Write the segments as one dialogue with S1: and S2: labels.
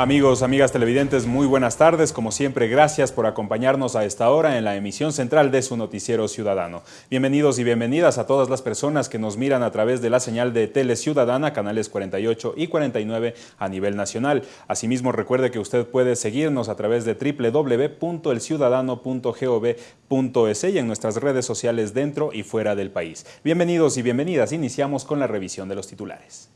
S1: Amigos, amigas televidentes, muy buenas tardes. Como siempre, gracias por acompañarnos a esta hora en la emisión central de su noticiero ciudadano. Bienvenidos y bienvenidas a todas las personas que nos miran a través de la señal de Tele Ciudadana, canales 48 y 49 a nivel nacional. Asimismo, recuerde que usted puede seguirnos a través de www.elciudadano.gov.es y en nuestras redes sociales dentro y fuera del país. Bienvenidos y bienvenidas. Iniciamos con la revisión de los titulares.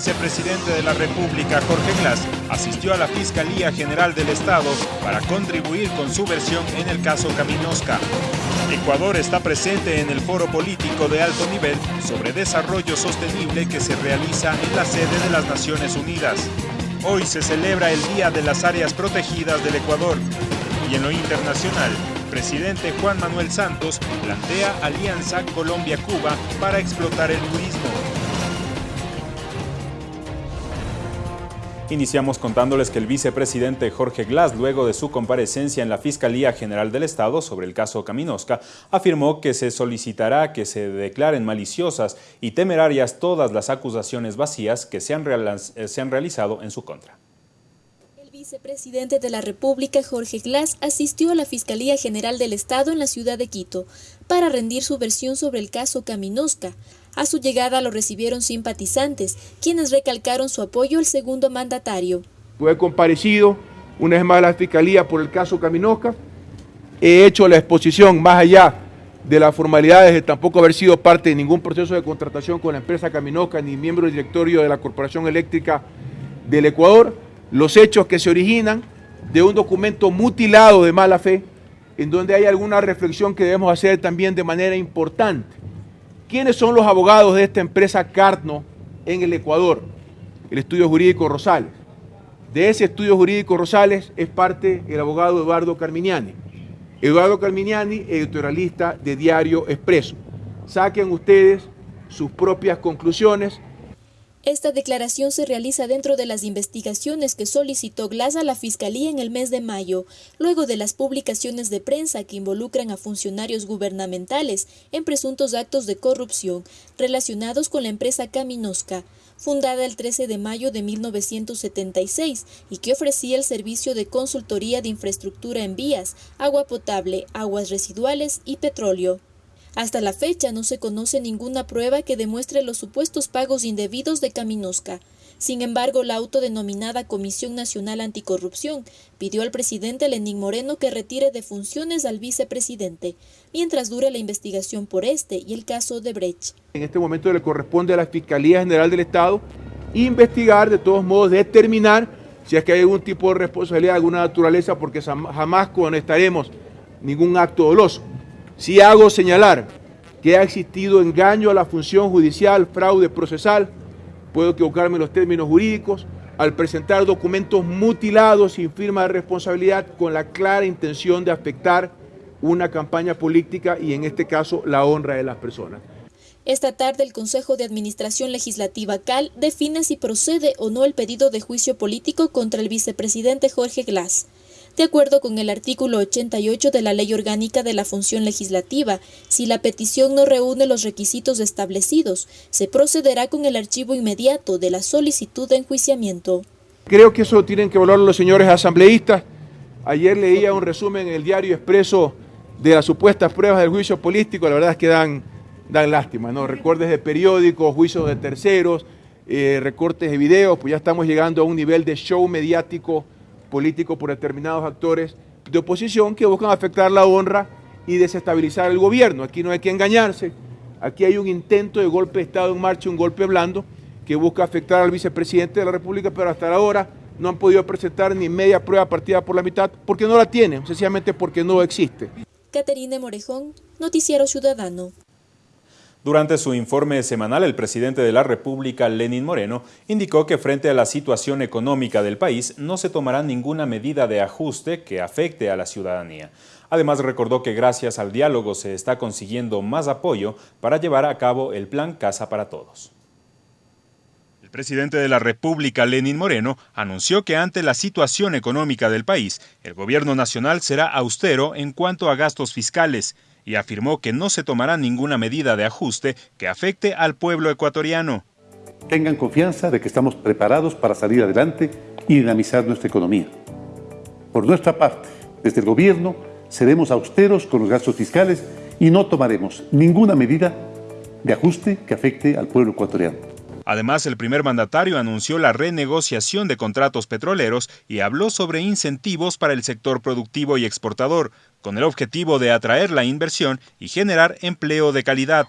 S2: Vicepresidente de la República, Jorge Glass, asistió a la Fiscalía General del Estado para contribuir con su versión en el caso Caminosca. Ecuador está presente en el foro político de alto nivel sobre desarrollo sostenible que se realiza en la sede de las Naciones Unidas. Hoy se celebra el Día de las Áreas Protegidas del Ecuador. Y en lo internacional, presidente Juan Manuel Santos plantea Alianza Colombia-Cuba para explotar el turismo.
S1: Iniciamos contándoles que el vicepresidente Jorge Glass, luego de su comparecencia en la Fiscalía General del Estado sobre el caso Caminosca, afirmó que se solicitará que se declaren maliciosas y temerarias todas las acusaciones vacías que se han, se han realizado en su contra.
S3: El vicepresidente de la República, Jorge Glass, asistió a la Fiscalía General del Estado en la ciudad de Quito para rendir su versión sobre el caso Caminosca. A su llegada lo recibieron simpatizantes, quienes recalcaron su apoyo al segundo mandatario.
S4: He comparecido una vez más a la Fiscalía por el caso Caminosca. He hecho la exposición más allá de las formalidades de tampoco haber sido parte de ningún proceso de contratación con la empresa Caminosca ni miembro del directorio de la Corporación Eléctrica del Ecuador, los hechos que se originan de un documento mutilado de mala fe, en donde hay alguna reflexión que debemos hacer también de manera importante. ¿Quiénes son los abogados de esta empresa Carno en el Ecuador? El estudio jurídico Rosales. De ese estudio jurídico Rosales es parte el abogado Eduardo Carminiani. Eduardo Carminiani, editorialista de Diario Expreso. Saquen ustedes sus propias conclusiones
S3: esta declaración se realiza dentro de las investigaciones que solicitó Glass a la Fiscalía en el mes de mayo, luego de las publicaciones de prensa que involucran a funcionarios gubernamentales en presuntos actos de corrupción relacionados con la empresa Caminosca, fundada el 13 de mayo de 1976 y que ofrecía el servicio de consultoría de infraestructura en vías, agua potable, aguas residuales y petróleo. Hasta la fecha no se conoce ninguna prueba que demuestre los supuestos pagos indebidos de Caminosca. Sin embargo, la autodenominada Comisión Nacional Anticorrupción pidió al presidente Lenín Moreno que retire de funciones al vicepresidente, mientras dure la investigación por este y el caso de Brecht.
S4: En este momento le corresponde a la Fiscalía General del Estado investigar, de todos modos, determinar si es que hay algún tipo de responsabilidad de alguna naturaleza, porque jamás conectaremos ningún acto doloso. Si hago señalar que ha existido engaño a la función judicial, fraude procesal, puedo equivocarme en los términos jurídicos, al presentar documentos mutilados sin firma de responsabilidad con la clara intención de afectar una campaña política y en este caso la honra de las personas.
S3: Esta tarde el Consejo de Administración Legislativa CAL define si procede o no el pedido de juicio político contra el vicepresidente Jorge Glass. De acuerdo con el artículo 88 de la Ley Orgánica de la Función Legislativa, si la petición no reúne los requisitos establecidos, se procederá con el archivo inmediato de la solicitud de enjuiciamiento.
S4: Creo que eso tienen que valorar los señores asambleístas. Ayer leía un resumen en el diario Expreso de las supuestas pruebas del juicio político, la verdad es que dan, dan lástima, ¿no? Recortes de periódicos, juicios de terceros, eh, recortes de videos, pues ya estamos llegando a un nivel de show mediático político por determinados actores de oposición que buscan afectar la honra y desestabilizar el gobierno. Aquí no hay que engañarse, aquí hay un intento de golpe de Estado en marcha, un golpe blando que busca afectar al vicepresidente de la República, pero hasta ahora no han podido presentar ni media prueba partida por la mitad porque no la tienen, sencillamente porque no existe.
S3: Caterina Morejón, Noticiero Ciudadano.
S1: Durante su informe semanal, el presidente de la República, Lenín Moreno, indicó que frente a la situación económica del país no se tomará ninguna medida de ajuste que afecte a la ciudadanía. Además, recordó que gracias al diálogo se está consiguiendo más apoyo para llevar a cabo el Plan Casa para Todos.
S2: El presidente de la República, Lenín Moreno, anunció que ante la situación económica del país, el gobierno nacional será austero en cuanto a gastos fiscales, y afirmó que no se tomará ninguna medida de ajuste que afecte al pueblo ecuatoriano.
S5: tengan confianza de que estamos preparados para salir adelante y dinamizar nuestra economía. Por nuestra parte, desde el Gobierno, seremos austeros con los gastos fiscales y no tomaremos ninguna medida de ajuste que afecte al pueblo ecuatoriano.
S2: Además, el primer mandatario anunció la renegociación de contratos petroleros y habló sobre incentivos para el sector productivo y exportador, con el objetivo de atraer la inversión y generar empleo de calidad.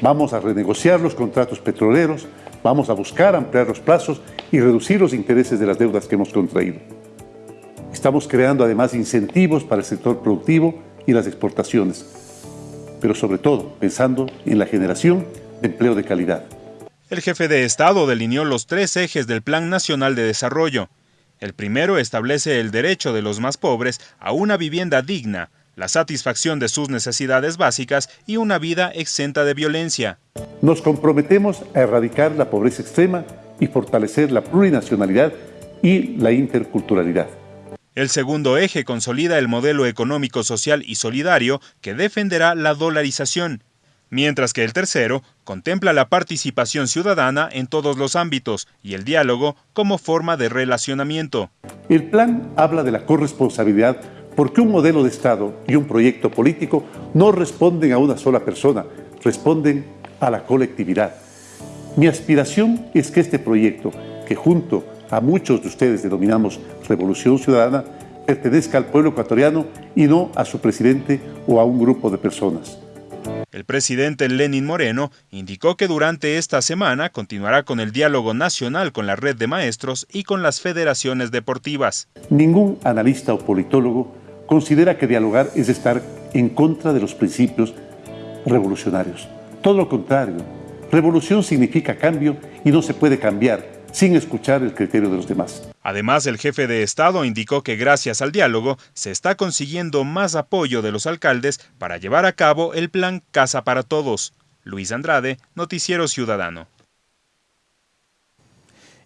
S5: Vamos a renegociar los contratos petroleros, vamos a buscar ampliar los plazos y reducir los intereses de las deudas que hemos contraído. Estamos creando además incentivos para el sector productivo y las exportaciones, pero sobre todo pensando en la generación de empleo de calidad.
S2: El jefe de Estado delineó los tres ejes del Plan Nacional de Desarrollo. El primero establece el derecho de los más pobres a una vivienda digna, la satisfacción de sus necesidades básicas y una vida exenta de violencia.
S5: Nos comprometemos a erradicar la pobreza extrema y fortalecer la plurinacionalidad y la interculturalidad.
S2: El segundo eje consolida el modelo económico, social y solidario que defenderá la dolarización, mientras que el tercero contempla la participación ciudadana en todos los ámbitos y el diálogo como forma de relacionamiento.
S5: El plan habla de la corresponsabilidad porque un modelo de Estado y un proyecto político no responden a una sola persona, responden a la colectividad. Mi aspiración es que este proyecto, que junto a muchos de ustedes denominamos Revolución Ciudadana, pertenezca al pueblo ecuatoriano y no a su presidente o a un grupo de personas.
S2: El presidente Lenin Moreno indicó que durante esta semana continuará con el diálogo nacional con la red de maestros y con las federaciones deportivas.
S5: Ningún analista o politólogo considera que dialogar es estar en contra de los principios revolucionarios. Todo lo contrario, revolución significa cambio y no se puede cambiar sin escuchar el criterio de los demás.
S2: Además, el jefe de Estado indicó que gracias al diálogo se está consiguiendo más apoyo de los alcaldes para llevar a cabo el plan Casa para Todos. Luis Andrade, Noticiero Ciudadano.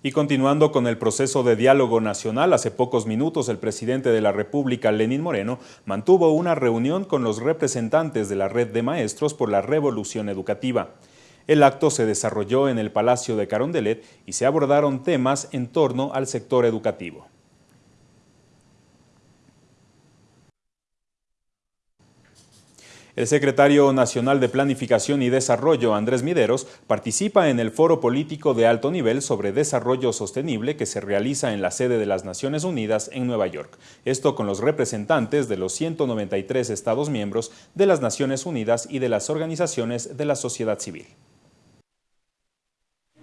S1: Y continuando con el proceso de diálogo nacional, hace pocos minutos el presidente de la República, Lenín Moreno, mantuvo una reunión con los representantes de la red de maestros por la revolución educativa. El acto se desarrolló en el Palacio de Carondelet y se abordaron temas en torno al sector educativo. El secretario nacional de Planificación y Desarrollo, Andrés Mideros, participa en el foro político de alto nivel sobre desarrollo sostenible que se realiza en la sede de las Naciones Unidas en Nueva York. Esto con los representantes de los 193 Estados miembros de las Naciones Unidas y de las organizaciones de la sociedad civil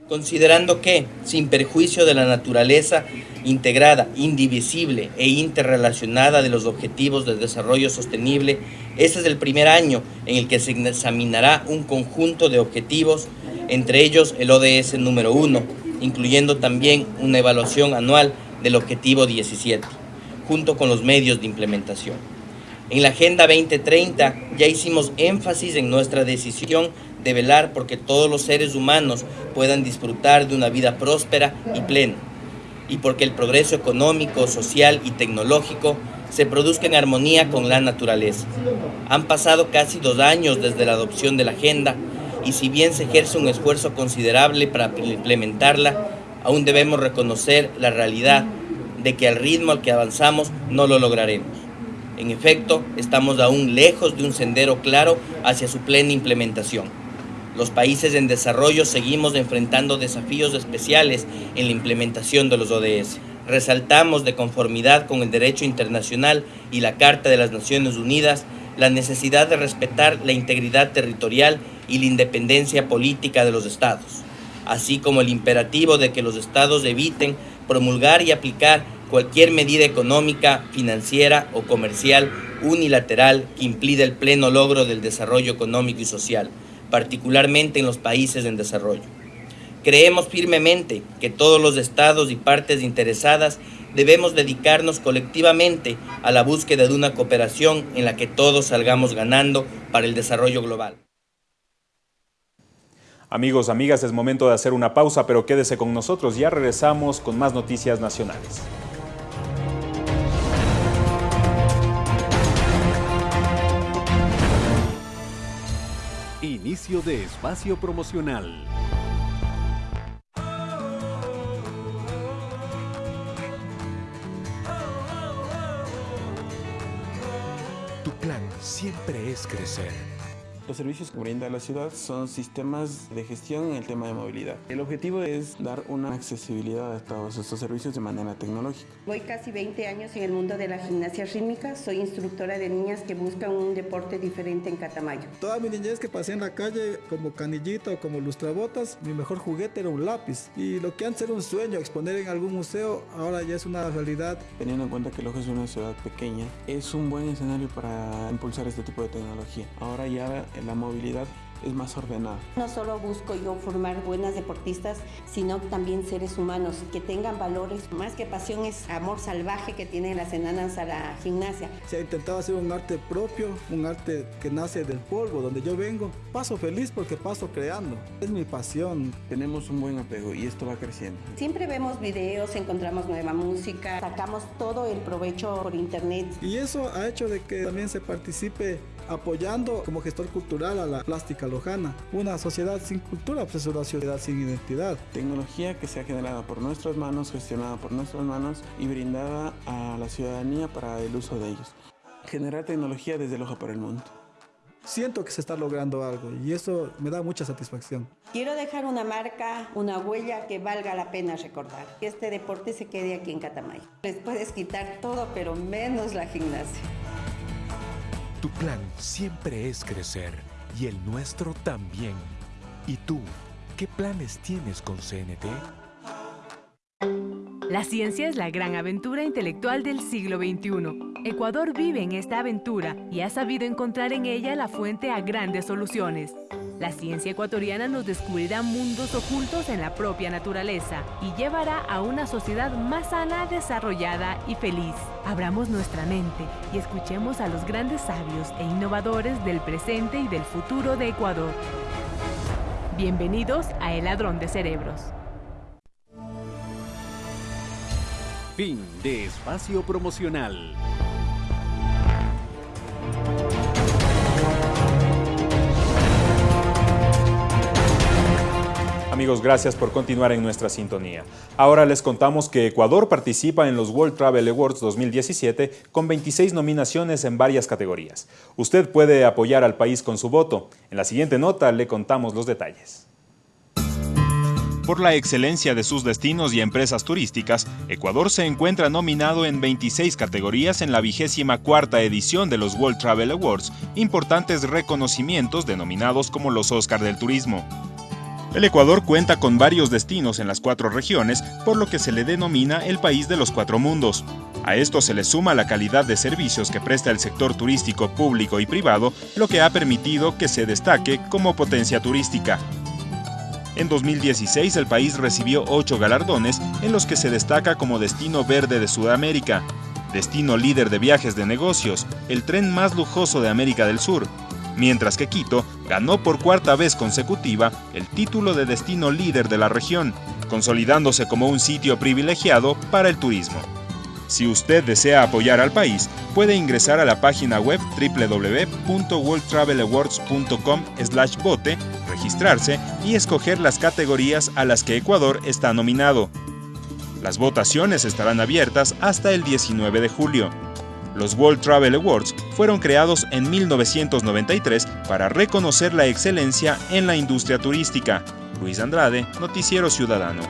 S6: considerando que, sin perjuicio de la naturaleza integrada, indivisible e interrelacionada de los objetivos de desarrollo sostenible, este es el primer año en el que se examinará un conjunto de objetivos, entre ellos el ODS número 1, incluyendo también una evaluación anual del objetivo 17, junto con los medios de implementación. En la Agenda 2030 ya hicimos énfasis en nuestra decisión de velar porque todos los seres humanos puedan disfrutar de una vida próspera y plena, y porque el progreso económico, social y tecnológico se produzca en armonía con la naturaleza. Han pasado casi dos años desde la adopción de la agenda y si bien se ejerce un esfuerzo considerable para implementarla, aún debemos reconocer la realidad de que al ritmo al que avanzamos no lo lograremos. En efecto, estamos aún lejos de un sendero claro hacia su plena implementación. Los países en desarrollo seguimos enfrentando desafíos especiales en la implementación de los ODS. Resaltamos de conformidad con el derecho internacional y la Carta de las Naciones Unidas la necesidad de respetar la integridad territorial y la independencia política de los estados, así como el imperativo de que los estados eviten promulgar y aplicar cualquier medida económica, financiera o comercial unilateral que impida el pleno logro del desarrollo económico y social particularmente en los países en desarrollo. Creemos firmemente que todos los estados y partes interesadas debemos dedicarnos colectivamente a la búsqueda de una cooperación en la que todos salgamos ganando para el desarrollo global.
S1: Amigos, amigas, es momento de hacer una pausa, pero quédese con nosotros, ya regresamos con más noticias nacionales.
S7: Inicio de espacio promocional. Tu plan siempre es crecer.
S8: Los servicios que brinda la ciudad son sistemas de gestión en el tema de movilidad. El objetivo es dar una accesibilidad a todos estos servicios de manera tecnológica.
S9: Voy casi 20 años en el mundo de la gimnasia rítmica. Soy instructora de niñas que buscan un deporte diferente en Catamayo.
S10: Toda mi niñez que pasé en la calle como canillito o como lustrabotas, mi mejor juguete era un lápiz. Y lo que antes era un sueño, exponer en algún museo, ahora ya es una realidad.
S8: Teniendo en cuenta que Loja es una ciudad pequeña, es un buen escenario para impulsar este tipo de tecnología. Ahora ya la movilidad es más ordenada.
S9: No solo busco yo formar buenas deportistas, sino también seres humanos que tengan valores. Más que pasión es amor salvaje que tienen las enanas a la gimnasia.
S10: Se ha intentado hacer un arte propio, un arte que nace del polvo, donde yo vengo. Paso feliz porque paso creando. Es mi pasión.
S8: Tenemos un buen apego y esto va creciendo.
S9: Siempre vemos videos, encontramos nueva música, sacamos todo el provecho por internet.
S10: Y eso ha hecho de que también se participe apoyando como gestor cultural a la plástica lojana. Una sociedad sin cultura pues es una sociedad sin identidad.
S8: Tecnología que se ha generado por nuestras manos, gestionada por nuestras manos y brindada a la ciudadanía para el uso de ellos. Generar tecnología desde el ojo para el mundo.
S10: Siento que se está logrando algo y eso me da mucha satisfacción.
S9: Quiero dejar una marca, una huella que valga la pena recordar. Que este deporte se quede aquí en Catamayo. Les puedes quitar todo, pero menos la gimnasia.
S7: Tu plan siempre es crecer y el nuestro también. ¿Y tú, qué planes tienes con CNT?
S11: La ciencia es la gran aventura intelectual del siglo XXI. Ecuador vive en esta aventura y ha sabido encontrar en ella la fuente a grandes soluciones. La ciencia ecuatoriana nos descubrirá mundos ocultos en la propia naturaleza y llevará a una sociedad más sana, desarrollada y feliz. Abramos nuestra mente y escuchemos a los grandes sabios e innovadores del presente y del futuro de Ecuador. Bienvenidos a El Ladrón de Cerebros.
S7: Fin de espacio promocional.
S12: Amigos, gracias por continuar en nuestra sintonía. Ahora les contamos que Ecuador participa en los World Travel Awards 2017 con 26 nominaciones en varias categorías. Usted puede apoyar al país con su voto. En la siguiente nota le contamos los detalles.
S1: Por la excelencia de sus destinos y empresas turísticas, Ecuador se encuentra nominado en 26 categorías en la vigésima cuarta edición de los World Travel Awards, importantes reconocimientos denominados como los Oscar del Turismo. El Ecuador cuenta con varios destinos en las cuatro regiones, por lo que se le denomina el país de los cuatro mundos. A esto se le suma la calidad de servicios que presta el sector turístico público y privado, lo que ha permitido que se destaque como potencia turística. En 2016 el país recibió ocho galardones en los que se destaca como destino verde de Sudamérica, destino líder de viajes de negocios, el tren más lujoso de América del Sur, mientras que Quito ganó por cuarta vez consecutiva el título de destino líder de la región, consolidándose como un sitio privilegiado para el turismo. Si usted desea apoyar al país, puede ingresar a la página web www.worldtravelawards.com/vote, registrarse y escoger las categorías a las que Ecuador está nominado. Las votaciones estarán abiertas hasta el 19 de julio. Los World Travel Awards fueron creados en 1993 para reconocer la excelencia en la industria turística. Luis Andrade, Noticiero Ciudadano.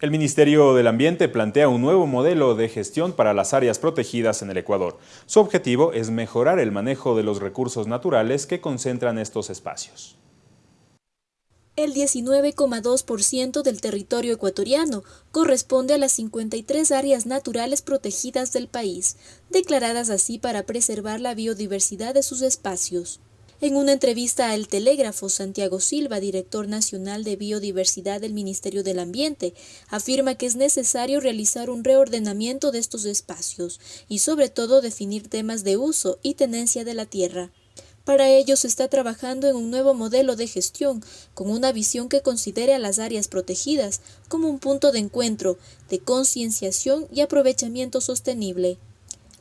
S12: El Ministerio del Ambiente plantea un nuevo modelo de gestión para las áreas protegidas en el Ecuador. Su objetivo es mejorar el manejo de los recursos naturales que concentran estos espacios.
S3: El 19,2% del territorio ecuatoriano corresponde a las 53 áreas naturales protegidas del país, declaradas así para preservar la biodiversidad de sus espacios. En una entrevista a El Telégrafo, Santiago Silva, director nacional de biodiversidad del Ministerio del Ambiente, afirma que es necesario realizar un reordenamiento de estos espacios y sobre todo definir temas de uso y tenencia de la tierra. Para ello se está trabajando en un nuevo modelo de gestión, con una visión que considere a las áreas protegidas como un punto de encuentro, de concienciación y aprovechamiento sostenible.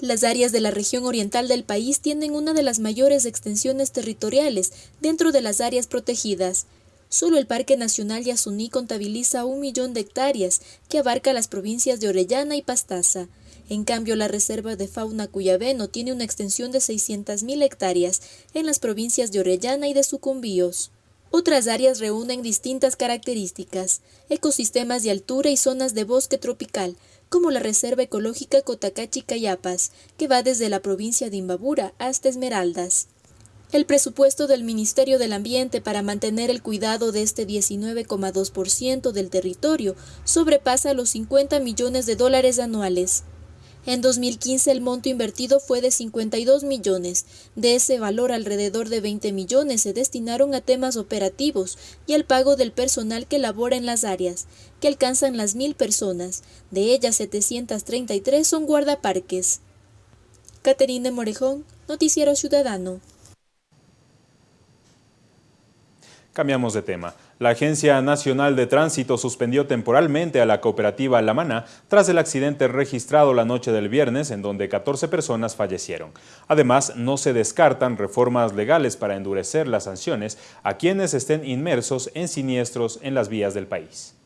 S3: Las áreas de la región oriental del país tienen una de las mayores extensiones territoriales dentro de las áreas protegidas. Solo el Parque Nacional Yasuní contabiliza un millón de hectáreas que abarca las provincias de Orellana y Pastaza. En cambio, la Reserva de Fauna Cuyabeno tiene una extensión de 600.000 hectáreas en las provincias de Orellana y de Sucumbíos. Otras áreas reúnen distintas características, ecosistemas de altura y zonas de bosque tropical, como la Reserva Ecológica Cotacachi-Cayapas, que va desde la provincia de Imbabura hasta Esmeraldas. El presupuesto del Ministerio del Ambiente para mantener el cuidado de este 19,2% del territorio sobrepasa los 50 millones de dólares anuales. En 2015 el monto invertido fue de 52 millones. De ese valor alrededor de 20 millones se destinaron a temas operativos y al pago del personal que labora en las áreas, que alcanzan las mil personas. De ellas 733 son guardaparques. Caterine Morejón, Noticiero Ciudadano.
S1: Cambiamos de tema. La Agencia Nacional de Tránsito suspendió temporalmente a la cooperativa La Maná tras el accidente registrado la noche del viernes en donde 14 personas fallecieron. Además, no se descartan reformas legales para endurecer las sanciones a quienes estén inmersos en siniestros en las vías del país.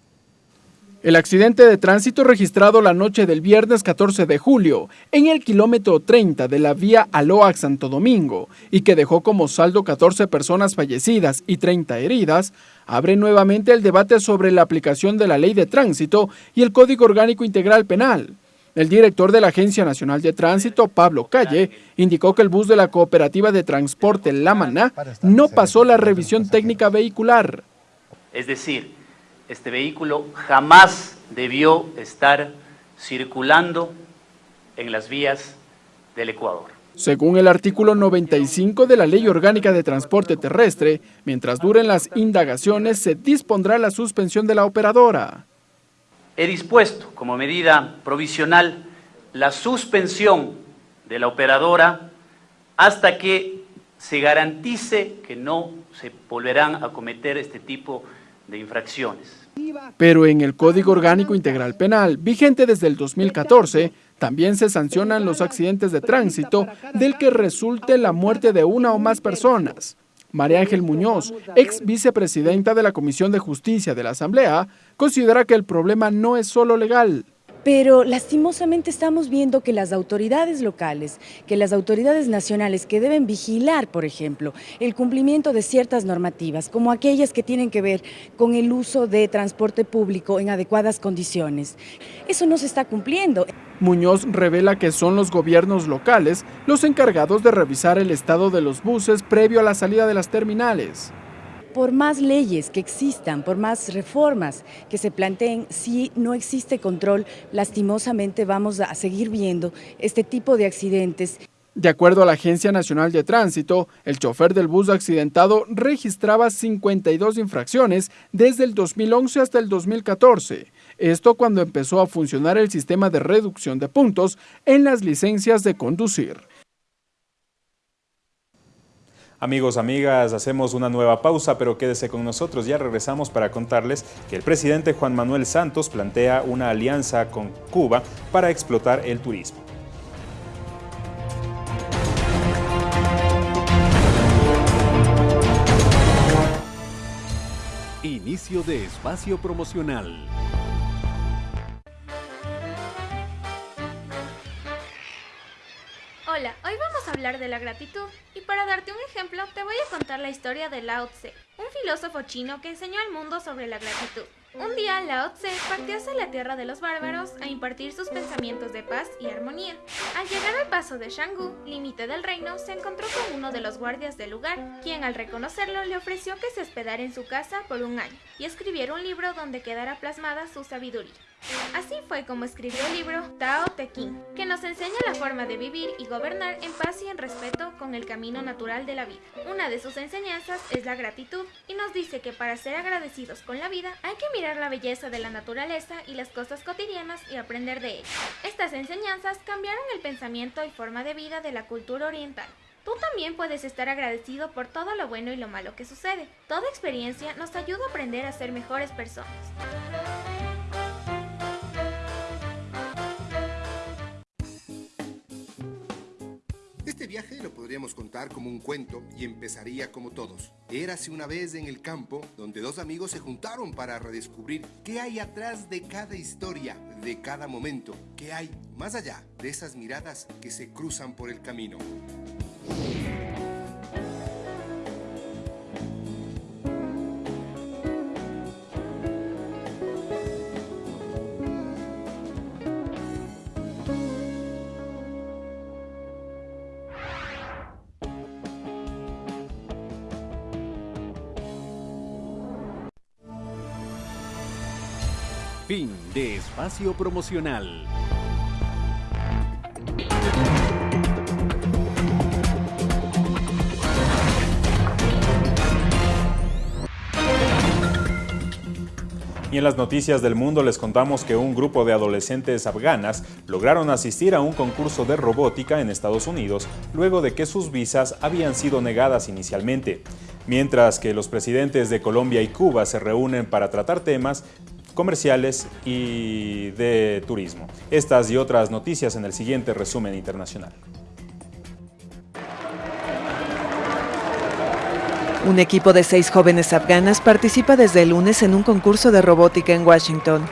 S13: El accidente de tránsito registrado la noche del viernes 14 de julio en el kilómetro 30 de la vía Aloac Santo Domingo y que dejó como saldo 14 personas fallecidas y 30 heridas, abre nuevamente el debate sobre la aplicación de la ley de tránsito y el Código Orgánico Integral Penal. El director de la Agencia Nacional de Tránsito, Pablo Calle, indicó que el bus de la Cooperativa de Transporte La Maná no pasó la revisión técnica vehicular.
S14: Es decir, este vehículo jamás debió estar circulando en las vías del Ecuador.
S13: Según el artículo 95 de la Ley Orgánica de Transporte Terrestre, mientras duren las indagaciones, se dispondrá la suspensión de la operadora.
S14: He dispuesto como medida provisional la suspensión de la operadora hasta que se garantice que no se volverán a cometer este tipo de infracciones.
S13: Pero en el Código Orgánico Integral Penal, vigente desde el 2014, también se sancionan los accidentes de tránsito del que resulte la muerte de una o más personas. María Ángel Muñoz, ex vicepresidenta de la Comisión de Justicia de la Asamblea, considera que el problema no es solo legal,
S15: pero lastimosamente estamos viendo que las autoridades locales, que las autoridades nacionales que deben vigilar, por ejemplo, el cumplimiento de ciertas normativas, como aquellas que tienen que ver con el uso de transporte público en adecuadas condiciones, eso no se está cumpliendo.
S13: Muñoz revela que son los gobiernos locales los encargados de revisar el estado de los buses previo a la salida de las terminales
S15: por más leyes que existan, por más reformas que se planteen, si no existe control, lastimosamente vamos a seguir viendo este tipo de accidentes.
S13: De acuerdo a la Agencia Nacional de Tránsito, el chofer del bus accidentado registraba 52 infracciones desde el 2011 hasta el 2014. Esto cuando empezó a funcionar el sistema de reducción de puntos en las licencias de conducir.
S1: Amigos, amigas, hacemos una nueva pausa, pero quédese con nosotros. Ya regresamos para contarles que el presidente Juan Manuel Santos plantea una alianza con Cuba para explotar el turismo.
S16: Inicio de espacio promocional.
S17: De la gratitud y para darte un ejemplo te voy a contar la historia de Lao Tse, un filósofo chino que enseñó al mundo sobre la gratitud. Un día Lao Tse partió hacia la tierra de los bárbaros a impartir sus pensamientos de paz y armonía. Al llegar al paso de Shanggu, límite del reino, se encontró con uno de los guardias del lugar, quien al reconocerlo le ofreció que se hospedara en su casa por un año y escribiera un libro donde quedara plasmada su sabiduría. Así fue como escribió el libro Tao Te Ching, que nos enseña la forma de vivir y gobernar en paz y en respeto con el camino natural de la vida. Una de sus enseñanzas es la gratitud y nos dice que para ser agradecidos con la vida hay que mirar la belleza de la naturaleza y las cosas cotidianas y aprender de ellas. Estas enseñanzas cambiaron el pensamiento y forma de vida de la cultura oriental. Tú también puedes estar agradecido por todo lo bueno y lo malo que sucede. Toda experiencia nos ayuda a aprender a ser mejores personas.
S18: Lo podría podríamos contar como un cuento y empezaría como todos. Érase una vez en el campo donde dos amigos se juntaron para redescubrir qué hay atrás de cada historia, de cada momento, qué hay más allá de esas miradas que se cruzan por el camino.
S16: Fin de espacio promocional.
S1: Y en las noticias del mundo les contamos que un grupo de adolescentes afganas lograron asistir a un concurso de robótica en Estados Unidos luego de que sus visas habían sido negadas inicialmente. Mientras que los presidentes de Colombia y Cuba se reúnen para tratar temas comerciales y de turismo. Estas y otras noticias en el siguiente resumen internacional.
S19: Un equipo de seis jóvenes afganas participa desde el lunes en un concurso de robótica en Washington.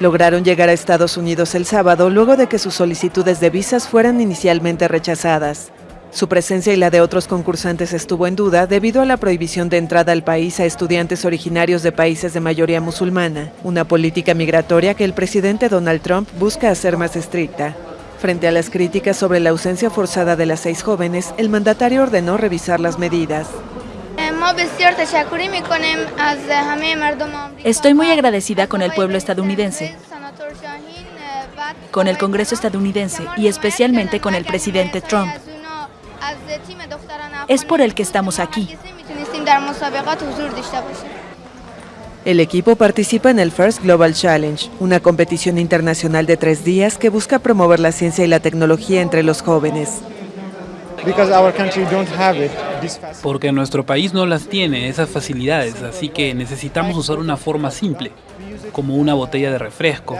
S19: Lograron llegar a Estados Unidos el sábado luego de que sus solicitudes de visas fueran inicialmente rechazadas. Su presencia y la de otros concursantes estuvo en duda debido a la prohibición de entrada al país a estudiantes originarios de países de mayoría musulmana, una política migratoria que el presidente Donald Trump busca hacer más estricta. Frente a las críticas sobre la ausencia forzada de las seis jóvenes, el mandatario ordenó revisar las medidas.
S20: Estoy muy agradecida con el pueblo estadounidense, con el Congreso estadounidense y especialmente con el presidente Trump. Es por el que estamos aquí.
S19: El equipo participa en el First Global Challenge, una competición internacional de tres días que busca promover la ciencia y la tecnología entre los jóvenes.
S21: Porque nuestro país no las tiene, esas facilidades, así que necesitamos usar una forma simple, como una botella de refresco.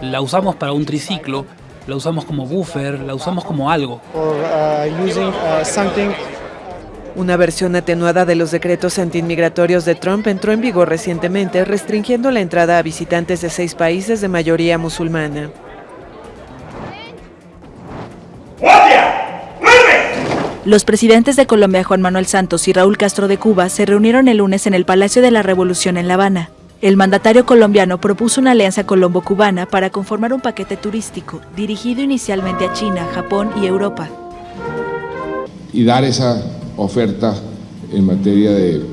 S21: La usamos para un triciclo, la usamos como buffer, la usamos como algo.
S19: Una versión atenuada de los decretos antiinmigratorios de Trump entró en vigor recientemente, restringiendo la entrada a visitantes de seis países de mayoría musulmana.
S20: Los presidentes de Colombia, Juan Manuel Santos y Raúl Castro de Cuba, se reunieron el lunes en el Palacio de la Revolución en La Habana. El mandatario colombiano propuso una alianza colombo-cubana para conformar un paquete turístico dirigido inicialmente a China, Japón y Europa.
S22: Y dar esa oferta en materia de,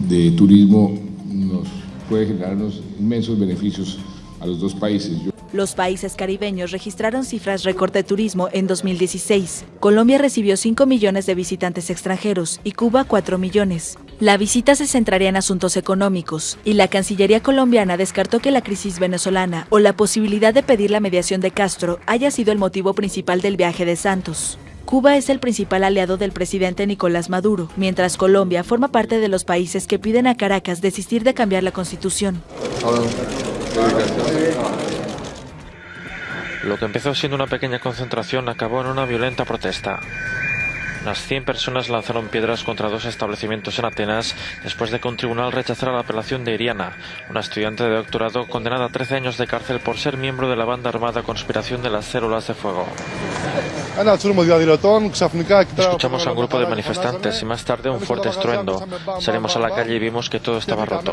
S22: de turismo nos puede generarnos inmensos beneficios a los dos países.
S20: Los países caribeños registraron cifras récord de turismo en 2016. Colombia recibió 5 millones de visitantes extranjeros y Cuba 4 millones. La visita se centraría en asuntos económicos y la Cancillería colombiana descartó que la crisis venezolana o la posibilidad de pedir la mediación de Castro haya sido el motivo principal del viaje de Santos. Cuba es el principal aliado del presidente Nicolás Maduro, mientras Colombia forma parte de los países que piden a Caracas desistir de cambiar la constitución.
S23: Lo que empezó siendo una pequeña concentración acabó en una violenta protesta. Unas 100 personas lanzaron piedras contra dos establecimientos en Atenas después de que un tribunal rechazara la apelación de Iriana, una estudiante de doctorado condenada a 13 años de cárcel por ser miembro de la banda armada Conspiración de las Células de Fuego. Escuchamos a un grupo de manifestantes y más tarde un fuerte estruendo. Salimos a la calle y vimos que todo estaba roto.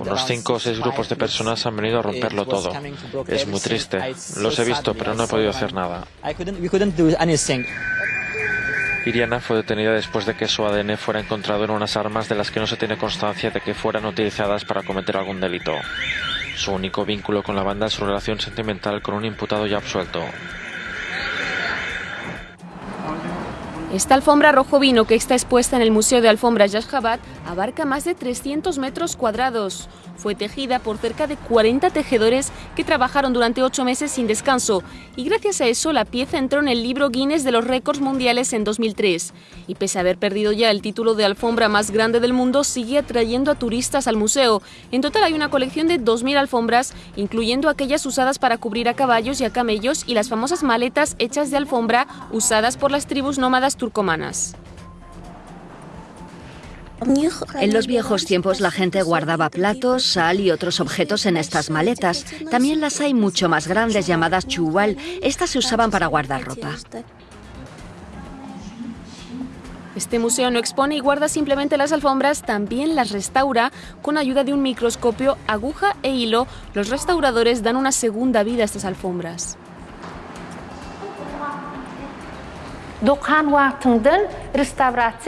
S23: Unos cinco o seis grupos de personas han venido a romperlo todo. Es muy triste. Los he visto, pero no he podido hacer nada. Iriana fue detenida después de que su ADN fuera encontrado en unas armas de las que no se tiene constancia de que fueran utilizadas para cometer algún delito. Su único vínculo con la banda es su relación sentimental con un imputado ya absuelto.
S24: Esta alfombra rojo vino que está expuesta en el Museo de Alfombras Yashjabat abarca más de 300 metros cuadrados. Fue tejida por cerca de 40 tejedores que trabajaron durante ocho meses sin descanso y gracias a eso la pieza entró en el libro Guinness de los récords mundiales en 2003. Y pese a haber perdido ya el título de alfombra más grande del mundo, sigue atrayendo a turistas al museo. En total hay una colección de 2.000 alfombras, incluyendo aquellas usadas para cubrir a caballos y a camellos y las famosas maletas hechas de alfombra usadas por las tribus nómadas turcomanas.
S25: En los viejos tiempos la gente guardaba platos, sal y otros objetos en estas maletas. También las hay mucho más grandes llamadas chuwal. Estas se usaban para guardar ropa.
S24: Este museo no expone y guarda simplemente las alfombras, también las restaura con ayuda de un microscopio, aguja e hilo. Los restauradores dan una segunda vida a estas alfombras.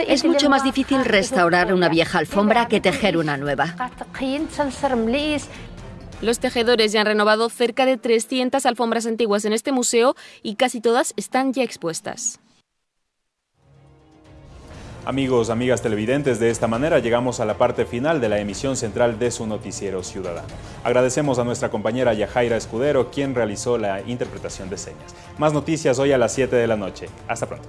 S25: Es mucho más difícil restaurar una vieja alfombra que tejer una nueva.
S24: Los tejedores ya han renovado cerca de 300 alfombras antiguas en este museo y casi todas están ya expuestas.
S1: Amigos, amigas televidentes, de esta manera llegamos a la parte final de la emisión central de su noticiero ciudadano. Agradecemos a nuestra compañera Yajaira Escudero, quien realizó la interpretación de señas. Más noticias hoy a las 7 de la noche. Hasta pronto.